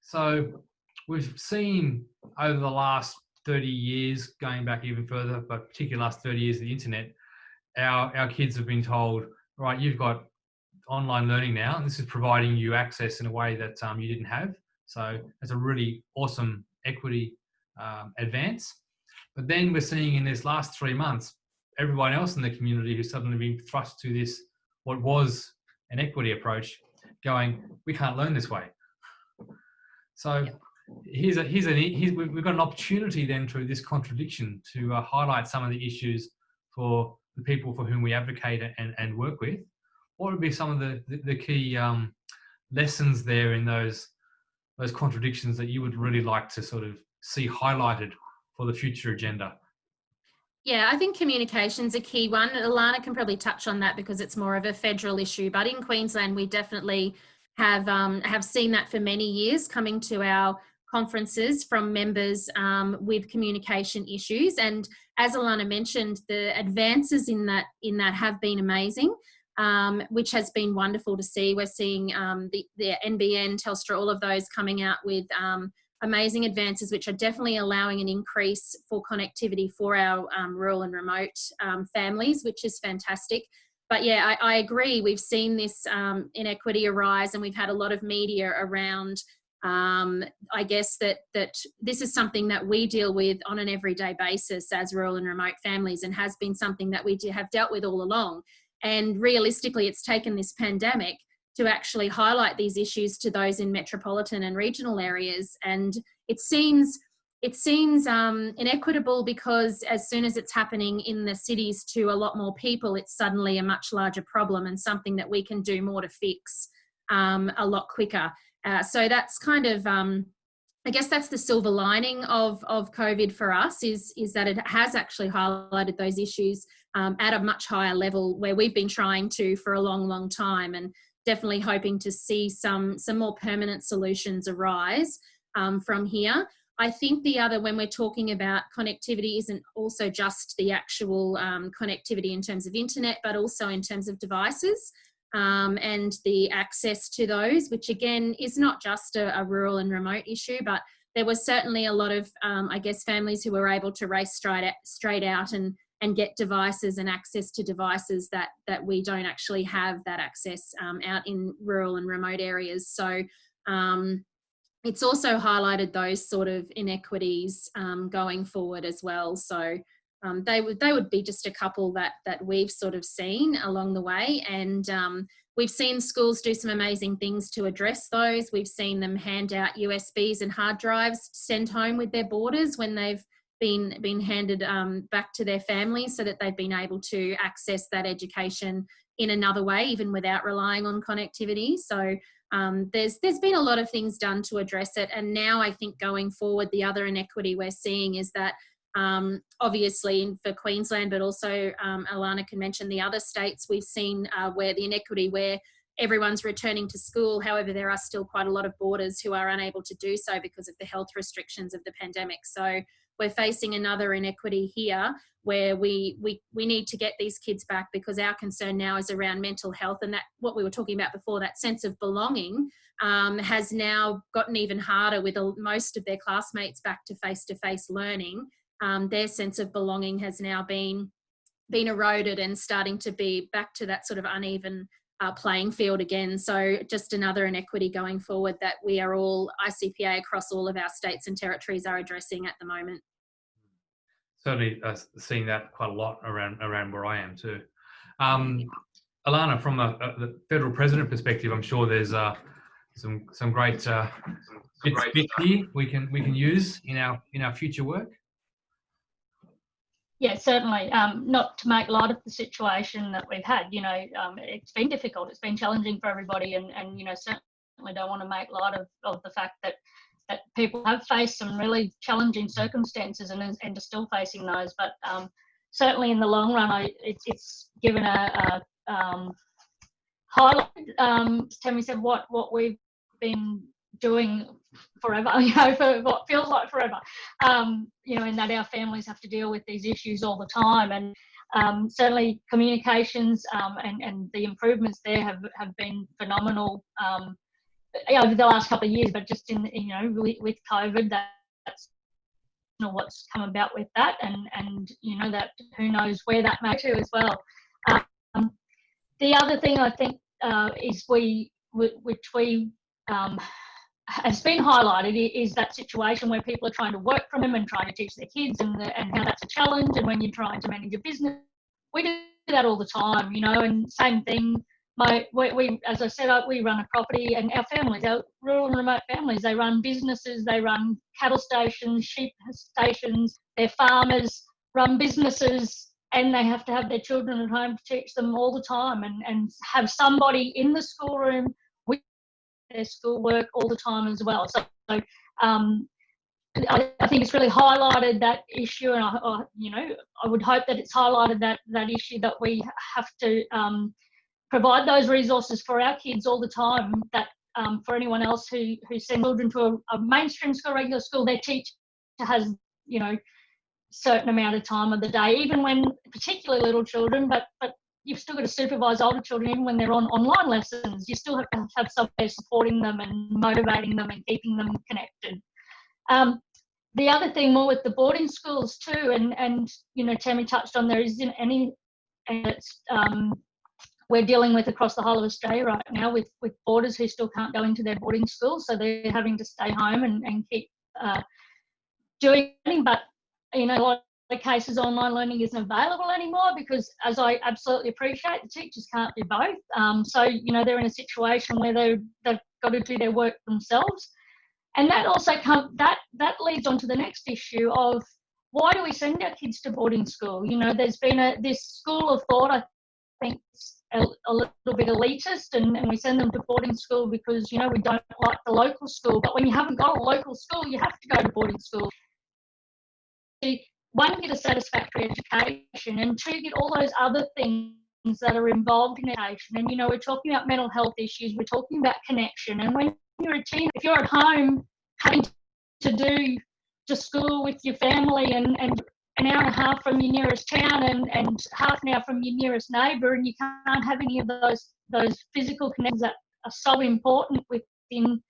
So we've seen over the last 30 years, going back even further, but particularly last 30 years of the internet, our, our kids have been told, right, you've got online learning now, and this is providing you access in a way that um, you didn't have. So it's a really awesome equity um, advance. But then we're seeing in this last three months, everyone else in the community who's suddenly been thrust to this what was an equity approach going, we can't learn this way. So here's a here's an here's, we've we've got an opportunity then through this contradiction to uh, highlight some of the issues for the people for whom we advocate and, and work with. What would be some of the the, the key um, lessons there in those those contradictions that you would really like to sort of see highlighted for the future agenda? Yeah, I think communication's a key one. Alana can probably touch on that because it's more of a federal issue. But in Queensland, we definitely have um, have seen that for many years coming to our conferences from members um, with communication issues. And as Alana mentioned, the advances in that in that have been amazing, um, which has been wonderful to see. We're seeing um, the, the NBN, Telstra, all of those coming out with um, amazing advances, which are definitely allowing an increase for connectivity for our um, rural and remote um, families, which is fantastic. But yeah, I, I agree. We've seen this um, inequity arise, and we've had a lot of media around. Um, I guess that that this is something that we deal with on an everyday basis as rural and remote families, and has been something that we have dealt with all along. And realistically, it's taken this pandemic to actually highlight these issues to those in metropolitan and regional areas. And it seems it seems um, inequitable because as soon as it's happening in the cities to a lot more people, it's suddenly a much larger problem and something that we can do more to fix um, a lot quicker. Uh, so that's kind of, um, I guess that's the silver lining of, of COVID for us is, is that it has actually highlighted those issues um, at a much higher level where we've been trying to for a long, long time. And definitely hoping to see some, some more permanent solutions arise um, from here. I think the other, when we're talking about connectivity, isn't also just the actual um, connectivity in terms of internet, but also in terms of devices um, and the access to those, which again is not just a, a, rural and remote issue, but there was certainly a lot of, um, I guess, families who were able to race straight out, straight out and and get devices and access to devices that that we don't actually have that access um, out in rural and remote areas. So um, it's also highlighted those sort of inequities um, going forward as well. So um, they would they would be just a couple that that we've sort of seen along the way, and um, we've seen schools do some amazing things to address those. We've seen them hand out USBs and hard drives sent home with their boarders when they've been been handed um, back to their families so that they've been able to access that education in another way even without relying on connectivity. So um, there's there's been a lot of things done to address it. And now I think going forward the other inequity we're seeing is that um, obviously for Queensland but also um, Alana can mention the other states we've seen uh, where the inequity where everyone's returning to school. However there are still quite a lot of boarders who are unable to do so because of the health restrictions of the pandemic. So we're facing another inequity here where we, we, we need to get these kids back because our concern now is around mental health and that what we were talking about before, that sense of belonging um, has now gotten even harder with most of their classmates back to face-to-face -face learning. Um, their sense of belonging has now been, been eroded and starting to be back to that sort of uneven uh, playing field again. So just another inequity going forward that we are all ICPA across all of our states and territories are addressing at the moment. Certainly uh, seeing that quite a lot around around where I am too. Um, Alana, from a, a, the federal president perspective, I'm sure there's uh, some some great uh, bits, bits here we can we can use in our in our future work. Yeah, certainly. Um, not to make light of the situation that we've had, you know, um, it's been difficult. It's been challenging for everybody, and and you know, certainly don't want to make light of, of the fact that that people have faced some really challenging circumstances and and are still facing those. But um, certainly in the long run, I, it's it's given a, a um, highlight. Um, Tammy said what what we've been doing forever, [LAUGHS] you know, for what feels like forever. Um, you know, in that our families have to deal with these issues all the time. And um, certainly communications um, and, and the improvements there have, have been phenomenal um, over the last couple of years, but just in, you know, with, with COVID, that, that's you know, what's come about with that. And, and, you know, that who knows where that may to as well. Um, the other thing I think uh, is we, which we um, has been highlighted is that situation where people are trying to work from home and trying to teach their kids and, the, and how that's a challenge and when you're trying to manage a business. We do that all the time you know and same thing my we, we as I said, we run a property, and our families, our rural and remote families, they run businesses, they run cattle stations, sheep stations, they're farmers, run businesses, and they have to have their children at home to teach them all the time, and and have somebody in the schoolroom their schoolwork all the time as well. So. Um, I, I, think it's really highlighted that issue, and I, I, you know, I would hope that it's highlighted that that issue that we have to um, provide those resources for our kids all the time. That um, for anyone else who who sends children to a, a, mainstream school, regular school, their teacher has you know certain amount of time of the day, even when particularly little children, but but you've still got to supervise older children even when they're on online lessons. You still have to have somebody supporting them and motivating them and keeping them connected. Um, the other thing more with the boarding schools too, and and you know Tammy touched on there isn't any, and it's um, we're dealing with across the whole of Australia right now with, with boarders who still can't go into their boarding schools. So they're having to stay home and, and keep uh, doing but you know, a lot cases online learning isn't available anymore because as I absolutely appreciate, the teachers can't do both. Um, so, you know, they're in a situation where they they've got to do their work themselves. And that also come that that leads on to the next issue of why do we send our kids to boarding school? You know, there's been a this school of thought, I think a, a little bit elitist and, and we send them to boarding school because you know we don't like the local school but when you haven't got a local school you have to go to boarding school one get a satisfactory education and two get all those other things that are involved in education. And you know we're talking about mental health issues we're talking about connection and when you're a teen if you're at home having to do to school with your family and and an hour and a half from your nearest town and, and half an hour from your nearest neighbour and you can't have any of those those physical connections that are so important within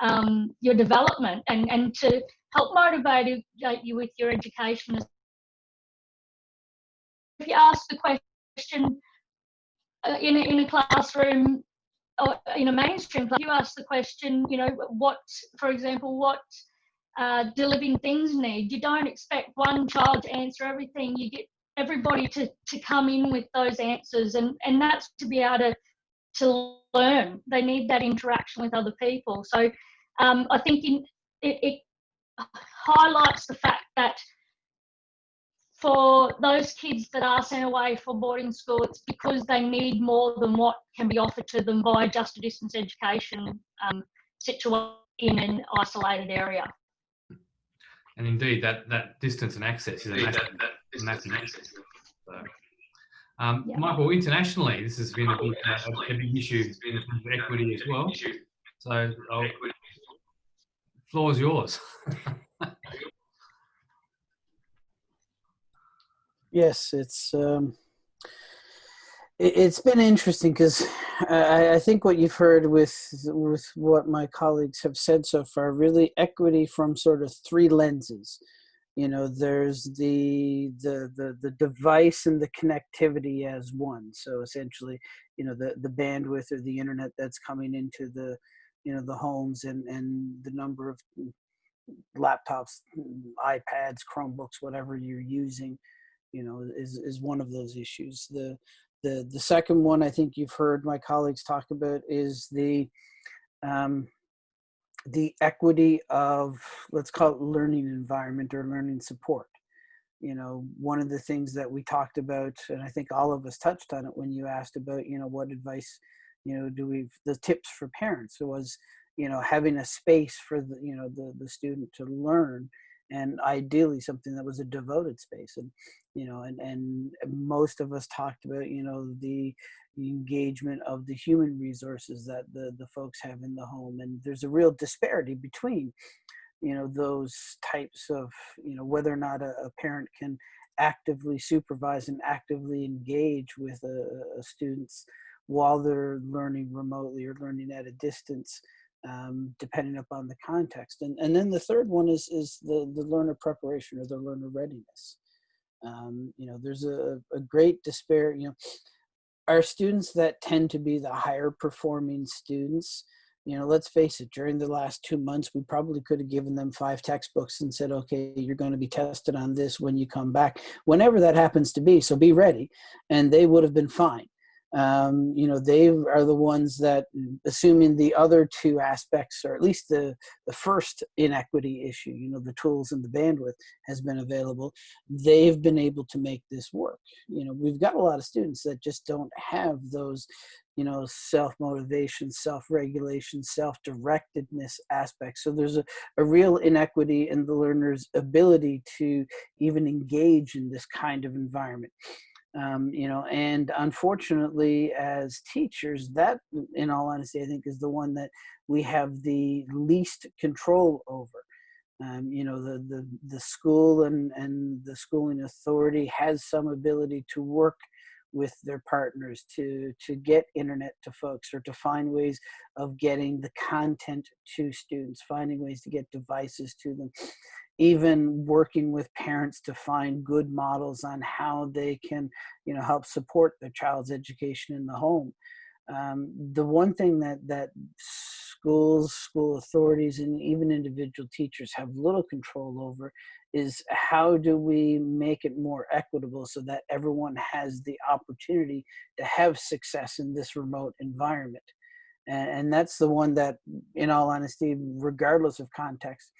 um, your development and, and to help motivate you with your education. If you ask the question uh, in, a, in a classroom or in a mainstream class, you ask the question, you know, what, for example, what uh, do living things need. You don't expect one child to answer everything. You get everybody to, to come in with those answers, and, and that's to be able to, to learn. They need that interaction with other people. So um, I think in, it, it highlights the fact that for those kids that are sent away for boarding school, it's because they need more than what can be offered to them by just a distance education um, situation in an isolated area. And indeed, that, that distance and access is a massive, that, that massive access. So, um, yeah. Michael, internationally, this has been a big, uh, a big issue in equity as well. So, I'll, floor is yours. [LAUGHS] yes, it's um, it's been interesting because I, I, think what you've heard with with what my colleagues have said so far really equity from sort of three lenses you know there's the the the, the device and the connectivity as one so essentially you know the the bandwidth or the internet that's coming into the you know the homes and and the number of laptops ipads chromebooks whatever you're using you know is is one of those issues the the, the second one I think you've heard my colleagues talk about is the um, the equity of let's call it learning environment or learning support. You know, one of the things that we talked about, and I think all of us touched on it when you asked about, you know, what advice, you know, do we the tips for parents was, you know, having a space for the, you know, the the student to learn and ideally something that was a devoted space and you know and and most of us talked about you know the, engagement of the human resources that the the folks have in the home and there's a real disparity between you know those types of you know whether or not a, a parent can actively supervise and actively engage with a, a students while they're learning remotely or learning at a distance um, depending upon the context. And, and then the third one is, is the, the learner preparation or the learner readiness. Um, you know, there's a, a great despair, you know, our students that tend to be the higher performing students, you know, let's face it, during the last two months, we probably could have given them five textbooks and said, okay, you're going to be tested on this when you come back, whenever that happens to be. So be ready. And they would have been fine. Um, you know, they are the ones that, assuming the other two aspects, or at least the, the first inequity issue, you know, the tools and the bandwidth has been available, they've been able to make this work. You know, we've got a lot of students that just don't have those, you know, self-motivation, self-regulation, self-directedness aspects. So there's a, a real inequity in the learner's ability to even engage in this kind of environment um, you know and unfortunately as teachers that in all honesty i think is the one that we have the least control over. Um, you know the, the the school and and the schooling authority has some ability to work with their partners to to get internet to folks or to find ways of getting the content to students finding ways to get devices to them even working with parents to find good models on how they can, you know, help support their child's education in the home. Um, the one thing that that schools, school authorities, and even individual teachers have little control over is how do we make it more equitable so that everyone has the opportunity to have success in this remote environment. And, and that's the one that, in all honesty, regardless of context,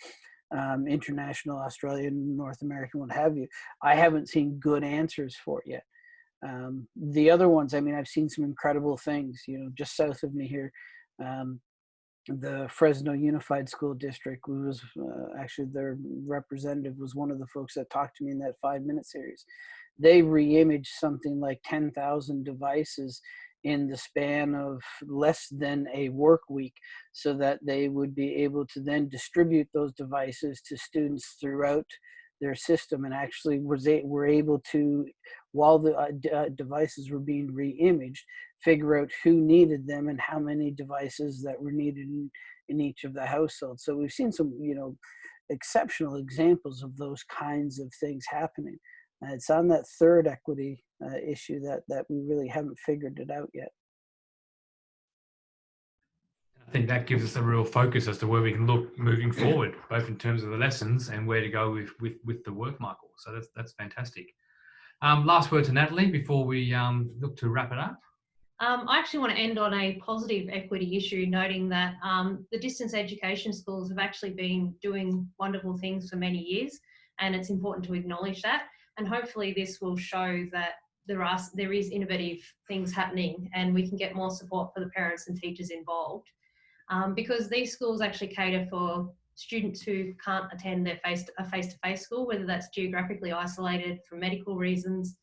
um, international, Australian, North American, what have you. I haven't seen good answers for it yet. Um, the other ones, I mean, I've seen some incredible things, you know, just south of me here. Um, the Fresno Unified School District was uh, actually their representative was one of the folks that talked to me in that five minute series. They re-imaged something like 10,000 devices in the span of less than a work week so that they would be able to then distribute those devices to students throughout their system and actually was a, were able to while the uh, uh, devices were being re-imaged figure out who needed them and how many devices that were needed in, in each of the households so we've seen some you know exceptional examples of those kinds of things happening. Uh, it's on that third equity uh, issue that, that we really haven't figured it out yet. I think that gives us a real focus as to where we can look moving forward, both in terms of the lessons and where to go with with, with the work, Michael. So that's that's fantastic. Um, last word to Natalie before we um, look to wrap it up. Um, I actually want to end on a positive equity issue, noting that um, the distance education schools have actually been doing wonderful things for many years, and it's important to acknowledge that and hopefully this will show that there are there is innovative things happening and we can get more support for the parents and teachers involved. Um, because these schools actually cater for students who can't attend their face a face-to-face school whether that's geographically isolated for medical reasons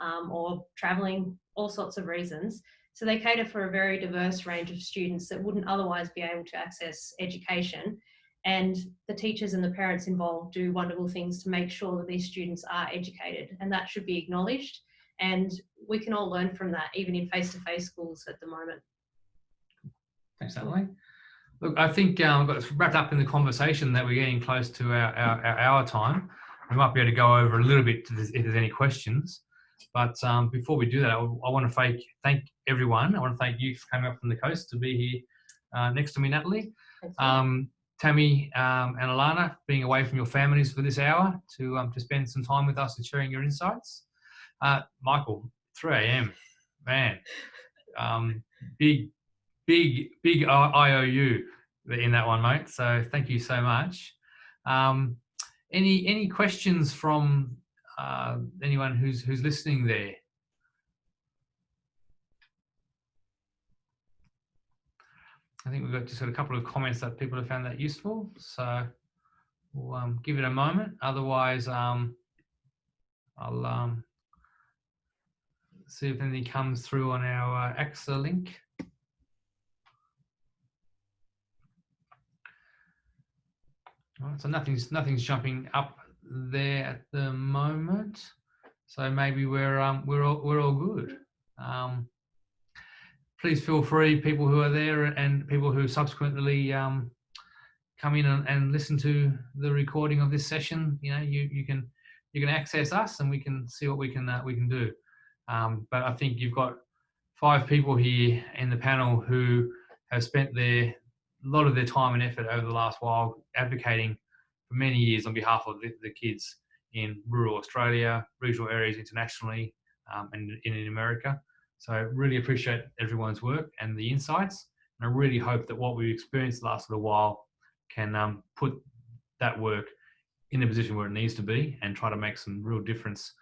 um, or traveling all sorts of reasons. So they cater for a very diverse range of students that wouldn't otherwise be able to access education. And the teachers and the parents involved do wonderful things to make sure that these students are educated and that should be acknowledged and we can all learn from that even in face-to-face -face schools at the moment. Thanks, Emily. Look, I think um, we've got wrapped up in the conversation that we're getting close to our, our, our hour time. We might be able to go over a little bit if there's any questions. But um, before we do that, I, I want to thank, thank everyone. I want to thank you for coming up from the coast to be here uh, next to me, Natalie. Um, Tammy um, and Alana being away from your families for this hour to um, to spend some time with us and sharing your insights. Uh, Michael, 3 a.m. Man, um, big, big, big IOU in that one, mate. So thank you so much. Um, any any questions from uh, anyone who's who's listening there? I think we've got just got a couple of comments that people have found that useful. So we'll um, give it a moment. Otherwise, um, I'll um, see if anything comes through on our uh, AXA link. so nothing's nothing's jumping up there at the moment. So maybe we're um, we're all, we're all good. Um, please feel free, people who are there and people who subsequently um, come in and, and, listen to the recording of this session. You know, you you can you can access us and we can see what we can uh, we can do. Um, but I think you've got five people here in the panel who have spent their a lot of their time and effort over the last while advocating for many years on behalf of the, the kids in rural Australia, regional areas internationally, um, and in America. So really appreciate everyone's work and the insights. And I really hope that what we've experienced the last little while can um, put that work in a position where it needs to be and try to make some real difference,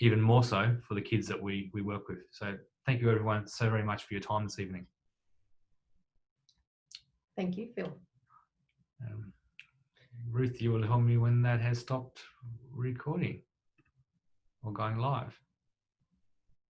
even more so for the kids that we, we work with. So thank you everyone so very much for your time this evening. Thank you, Phil. Um, Ruth, you will tell me when that has stopped recording or going live.